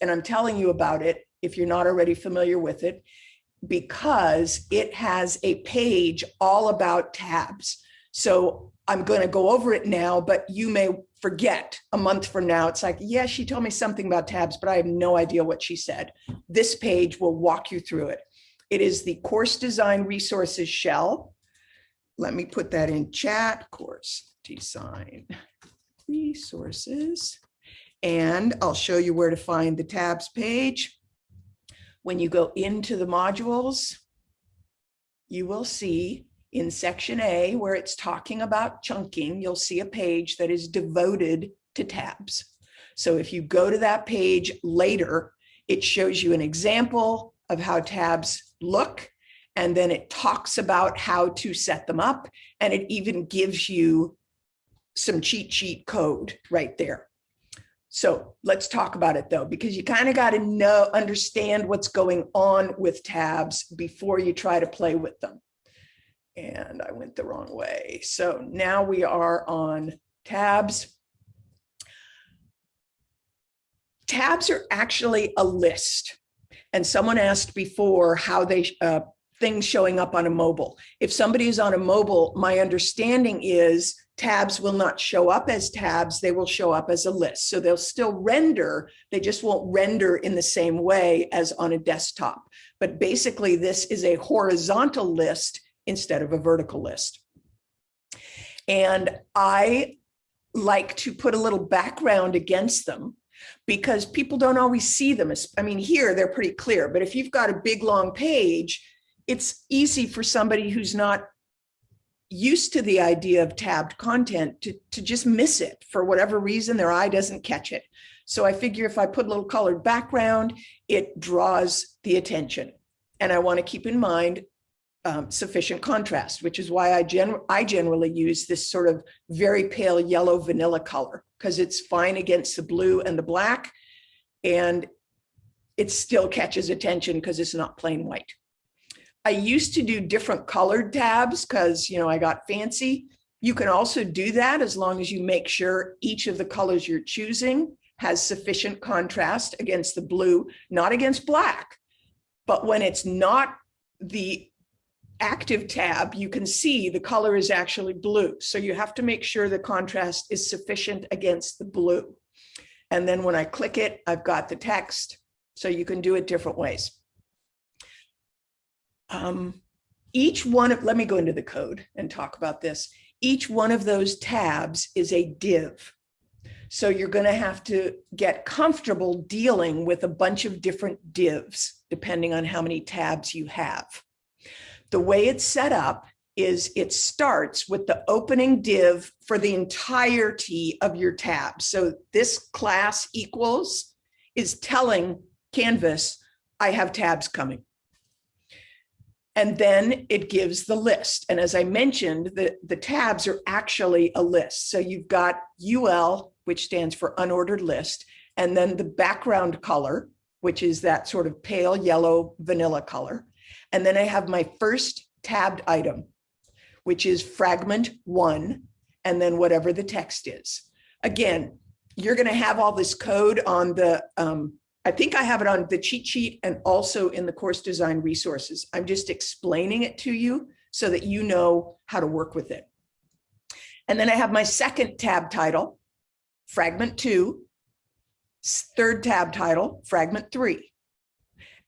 and I'm telling you about it if you're not already familiar with it, because it has a page all about tabs. So I'm going to go over it now, but you may forget a month from now. It's like, yeah, she told me something about tabs, but I have no idea what she said. This page will walk you through it. It is the course design resources shell. Let me put that in chat, course design resources. And I'll show you where to find the tabs page. When you go into the modules, you will see in section A where it's talking about chunking, you'll see a page that is devoted to tabs. So if you go to that page later, it shows you an example of how tabs look, and then it talks about how to set them up, and it even gives you some cheat sheet code right there. So let's talk about it though, because you kind of got to know, understand what's going on with tabs before you try to play with them. And I went the wrong way. So now we are on tabs. Tabs are actually a list. And someone asked before how they, uh, things showing up on a mobile. If somebody is on a mobile, my understanding is tabs will not show up as tabs, they will show up as a list. So they'll still render, they just won't render in the same way as on a desktop. But basically this is a horizontal list instead of a vertical list. And I like to put a little background against them because people don't always see them. I mean, here they're pretty clear, but if you've got a big long page, it's easy for somebody who's not used to the idea of tabbed content to, to just miss it for whatever reason, their eye doesn't catch it. So I figure if I put a little colored background, it draws the attention. And I want to keep in mind um, sufficient contrast, which is why I, gen I generally use this sort of very pale yellow vanilla color because it's fine against the blue and the black. And it still catches attention because it's not plain white. I used to do different colored tabs because, you know, I got fancy. You can also do that as long as you make sure each of the colors you're choosing has sufficient contrast against the blue, not against black. But when it's not the active tab, you can see the color is actually blue. So you have to make sure the contrast is sufficient against the blue. And then when I click it, I've got the text. So you can do it different ways. um, each one of, let me go into the code and talk about this. Each one of those tabs is a div. So you're going to have to get comfortable dealing with a bunch of different divs, depending on how many tabs you have. The way it's set up is it starts with the opening div for the entirety of your tab. So this class equals is telling Canvas, I have tabs coming. And then it gives the list. And as I mentioned, the, the tabs are actually a list. So you've got UL, which stands for unordered list, and then the background color, which is that sort of pale yellow vanilla color. And then I have my first tabbed item, which is fragment one, and then whatever the text is. Again, you're going to have all this code on the, um, I think I have it on the cheat sheet and also in the course design resources. I'm just explaining it to you so that you know how to work with it. And then I have my second tab title, fragment two, third tab title, fragment three.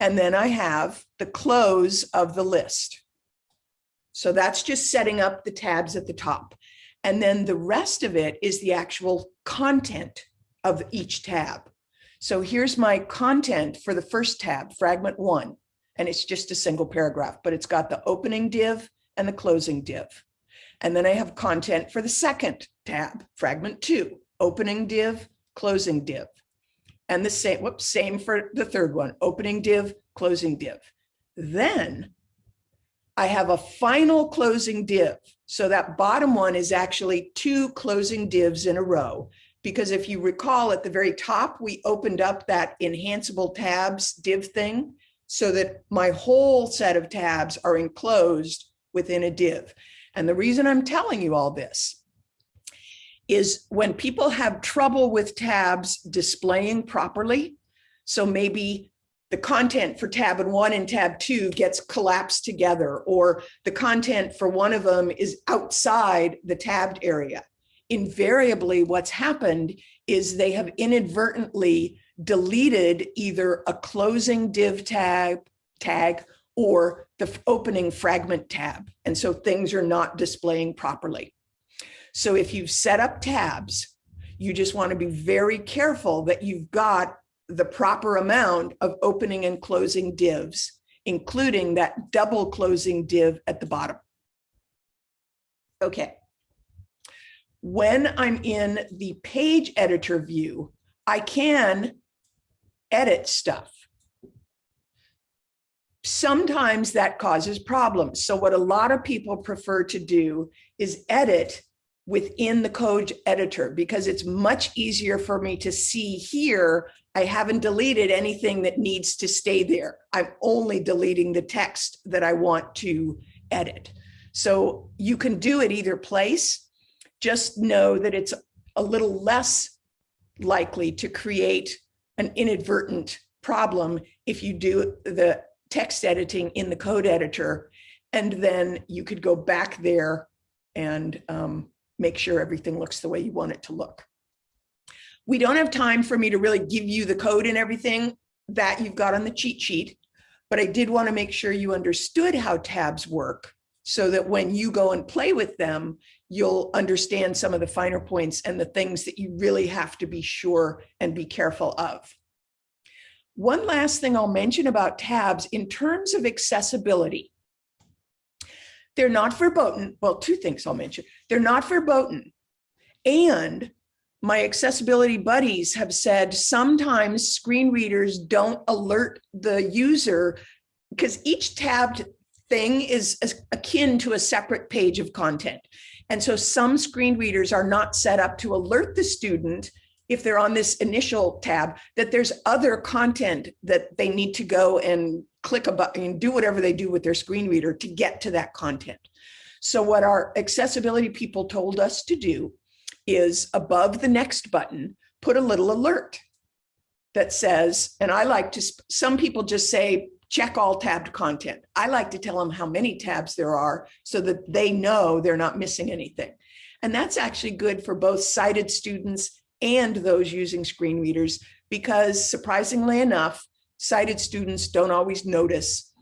And then I have the close of the list. So that's just setting up the tabs at the top. And then the rest of it is the actual content of each tab. So here's my content for the first tab, fragment one, and it's just a single paragraph, but it's got the opening div and the closing div. And then I have content for the second tab, fragment two, opening div, closing div. And the same, whoops, same for the third one, opening div, closing div. Then I have a final closing div. So that bottom one is actually two closing divs in a row. Because if you recall at the very top, we opened up that enhanceable tabs div thing so that my whole set of tabs are enclosed within a div. And the reason I'm telling you all this is when people have trouble with tabs displaying properly, so maybe the content for tab one and tab two gets collapsed together, or the content for one of them is outside the tabbed area. Invariably, what's happened is they have inadvertently deleted either a closing div tag, tag or the opening fragment tab. And so things are not displaying properly. So if you've set up tabs, you just want to be very careful that you've got the proper amount of opening and closing divs, including that double closing div at the bottom. Okay. When I'm in the page editor view, I can edit stuff. Sometimes that causes problems. So what a lot of people prefer to do is edit within the code editor because it's much easier for me to see here. I haven't deleted anything that needs to stay there. I'm only deleting the text that I want to edit. So you can do it either place. Just know that it's a little less likely to create an inadvertent problem if you do the text editing in the code editor. And then you could go back there and um, make sure everything looks the way you want it to look. We don't have time for me to really give you the code and everything that you've got on the cheat sheet, but I did want to make sure you understood how tabs work so that when you go and play with them, you'll understand some of the finer points and the things that you really have to be sure and be careful of. One last thing I'll mention about tabs in terms of accessibility. They're not verboten. Well, two things I'll mention. They're not verboten. And my accessibility buddies have said sometimes screen readers don't alert the user because each tabbed thing is akin to a separate page of content. And so some screen readers are not set up to alert the student if they're on this initial tab that there's other content that they need to go and click a button and do whatever they do with their screen reader to get to that content. So what our accessibility people told us to do is above the next button, put a little alert that says, and I like to, some people just say, check all tabbed content. I like to tell them how many tabs there are so that they know they're not missing anything. And that's actually good for both sighted students and those using screen readers, because surprisingly enough, sighted students don't always notice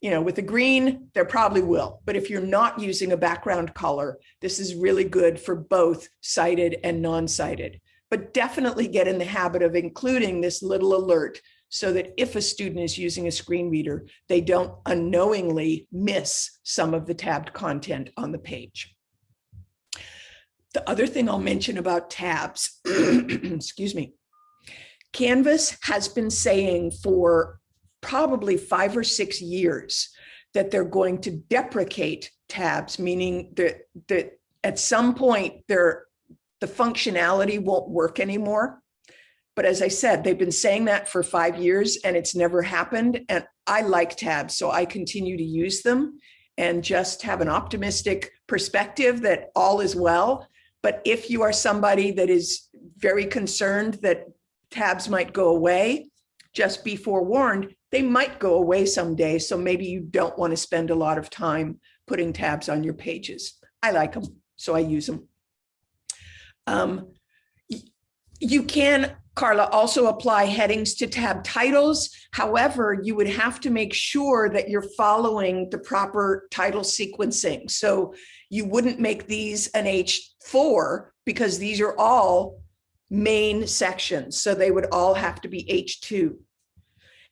You know, with the green, there probably will, but if you're not using a background color, this is really good for both sighted and non-sighted. But definitely get in the habit of including this little alert so that if a student is using a screen reader, they don't unknowingly miss some of the tabbed content on the page. The other thing I'll mention about tabs, excuse me, Canvas has been saying for probably five or six years that they're going to deprecate tabs, meaning that, that at some point the functionality won't work anymore. But as I said, they've been saying that for five years and it's never happened. And I like tabs, so I continue to use them and just have an optimistic perspective that all is well. But if you are somebody that is very concerned that tabs might go away, just be forewarned, they might go away someday. So maybe you don't want to spend a lot of time putting tabs on your pages. I like them, so I use them. Um, you can, Carla, also apply headings to tab titles. However, you would have to make sure that you're following the proper title sequencing. So you wouldn't make these an H4 because these are all main sections. So they would all have to be H2.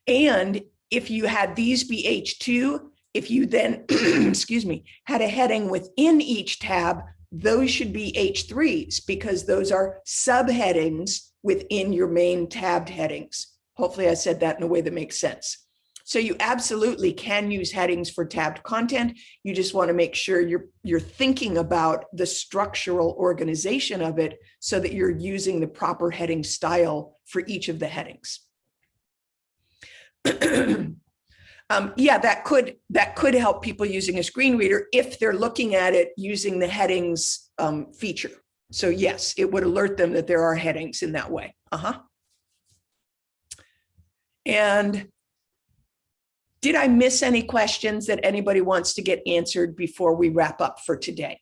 And if you had these be H2, if you then, excuse me, had a heading within each tab, those should be H3s because those are subheadings within your main tabbed headings. Hopefully I said that in a way that makes sense. So you absolutely can use headings for tabbed content. You just want to make sure you're, you're thinking about the structural organization of it so that you're using the proper heading style for each of the headings. um, yeah, that could that could help people using a screen reader if they're looking at it using the headings um, feature. So yes, it would alert them that there are headings in that way. Uh-huh. And did I miss any questions that anybody wants to get answered before we wrap up for today?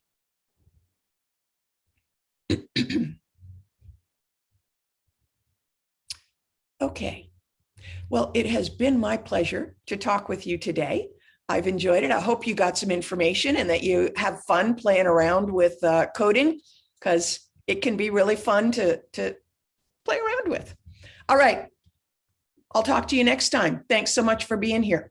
Okay. Well, it has been my pleasure to talk with you today. I've enjoyed it. I hope you got some information and that you have fun playing around with uh, coding because it can be really fun to, to play around with. All right. I'll talk to you next time. Thanks so much for being here.